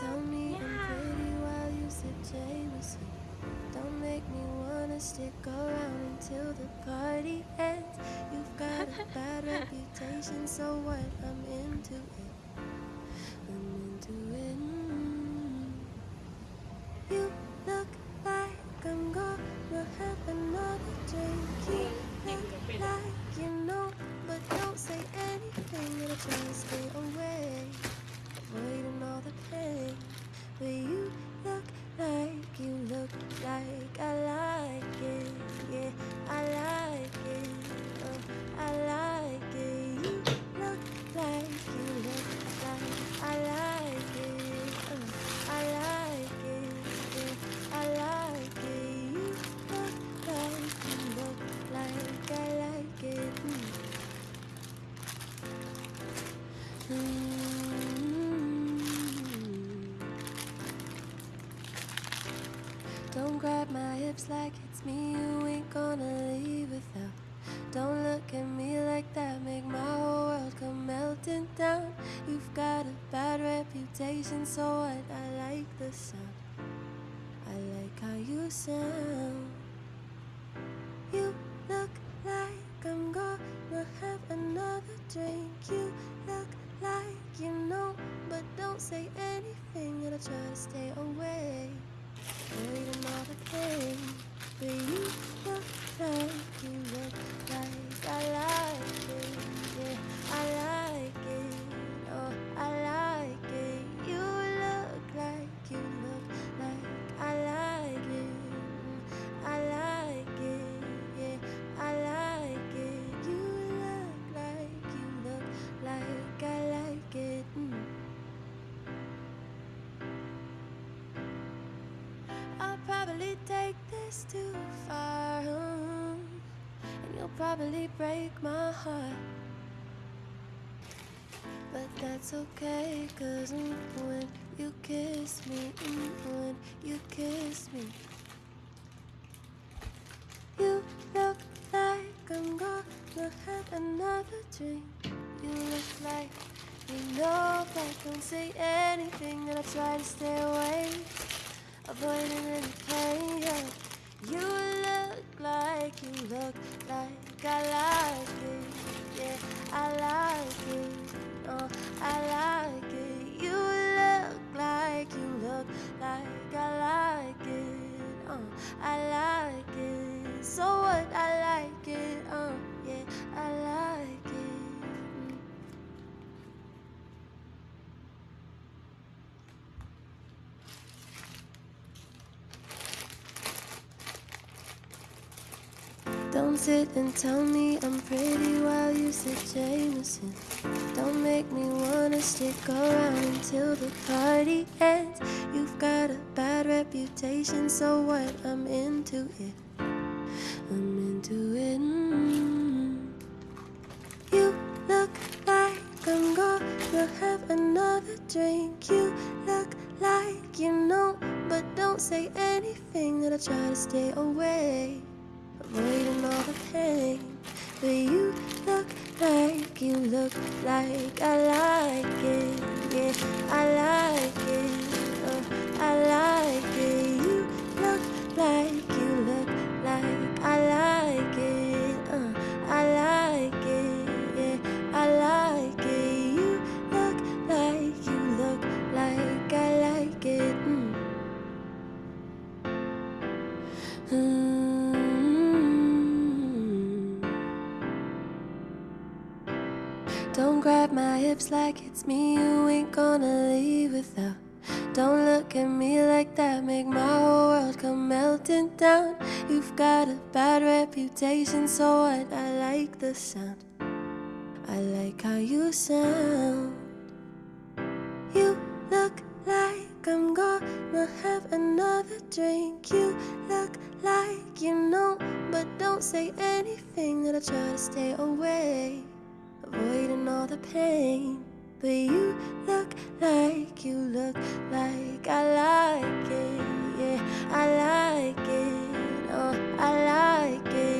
tell me I'm pretty while you sip Jameson. Don't make me wanna stick around until the party ends. You've got a bad reputation, so what? I'm into it. Like I like it. Yeah, I like it. Oh, I like it. You look like you look like I like it. Oh, I like it. Yeah, I like it. You look like you look like I like it. Mm. My hips like it's me, you ain't gonna leave without. Don't look at me like that, make my whole world come melting down. You've got a bad reputation, so what? I like the sound. I like how you sound. You look like I'm gonna have another drink. You look like you know, but don't say anything. Gonna try to stay away, the too far, mm, and you'll probably break my heart. But that's okay, cause mm, when you kiss me, mm, when you kiss me, you look like I'm gonna have another drink. You look like you know, but don't say anything, and I try to stay away, avoiding any pain. Don't sit and tell me I'm pretty while you sip Jameson. Don't make me wanna stick around until the party ends. You've got a bad reputation, so what? I'm into it. I'm into it. Mm. You look like I'm gonna have another drink. You look like you know, but don't say anything. That I try to stay away avoiding all the pain. But you look like you look like I like it. Yeah, I like it. Oh, I like it. Hips like it's me, you ain't gonna leave without. Don't look at me like that, make my whole world come melting down. You've got a bad reputation, so what? I like the sound. I like how you sound. You look like I'm gonna have another drink. You look like you know, but don't say anything. That I try to stay away, avoiding all the pain. But you look like you look like I like it. Yeah, I like it. Oh, I like it.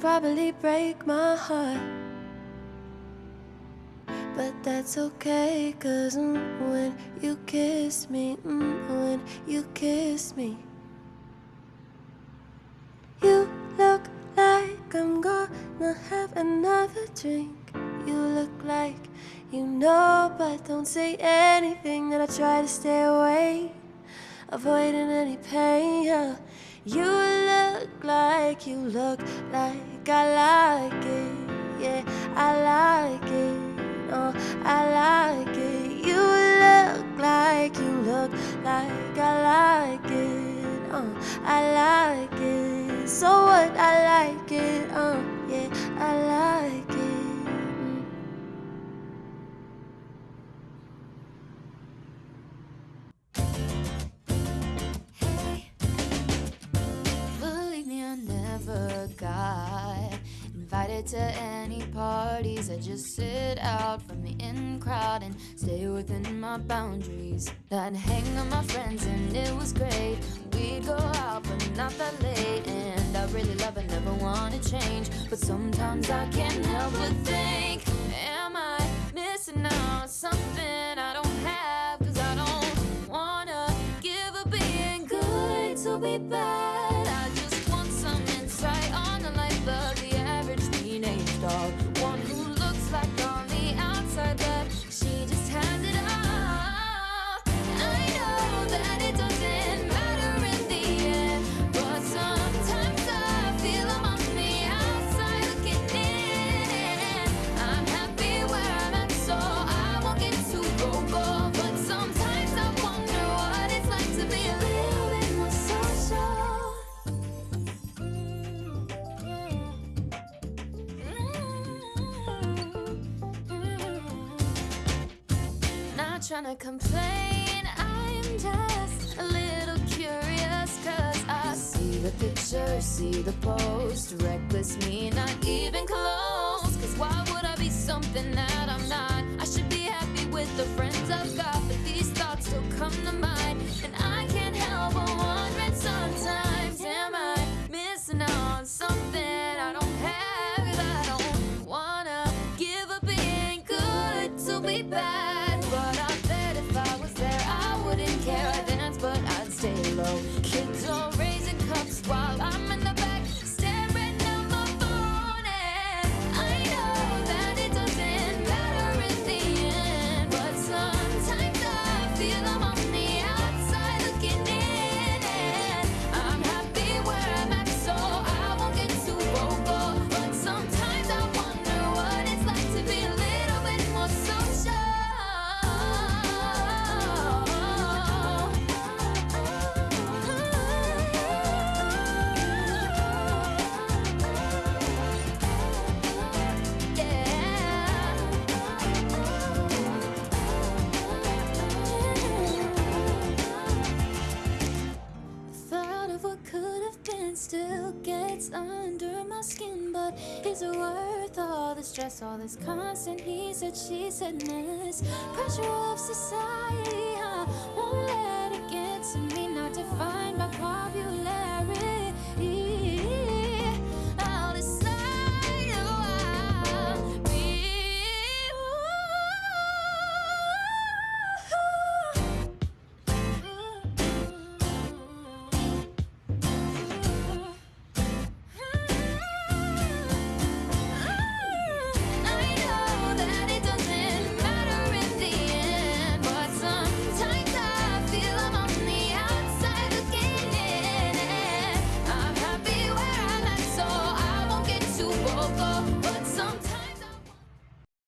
Probably break my heart. But that's okay, cause mm, when you kiss me, mm, when you kiss me, you look like I'm gonna have another drink. You look like you know, but don't say anything that I try to stay away, avoiding any pain. You look like you look like I like it. Yeah, I like it. Oh, I like it. You look like you look like I like it. Oh, I like it. So what? I like it. Oh, yeah, I like it. Never invited to any parties. I just sit out from the in crowd and stay within my boundaries. I'd hang with my friends and it was great. We'd go out, but not that late. And I really love it, never wanna change. But sometimes I can't help but think, am I missing out on something I don't have? Cause I don't wanna give up being good to be bad. Trying to complain, I'm just a little curious. Cause I see the picture, see the post. Reckless me, not even close. Cause why would I be something that I'm under my skin, but is it worth all the stress, all this constant he said, she said mess? Pressure of society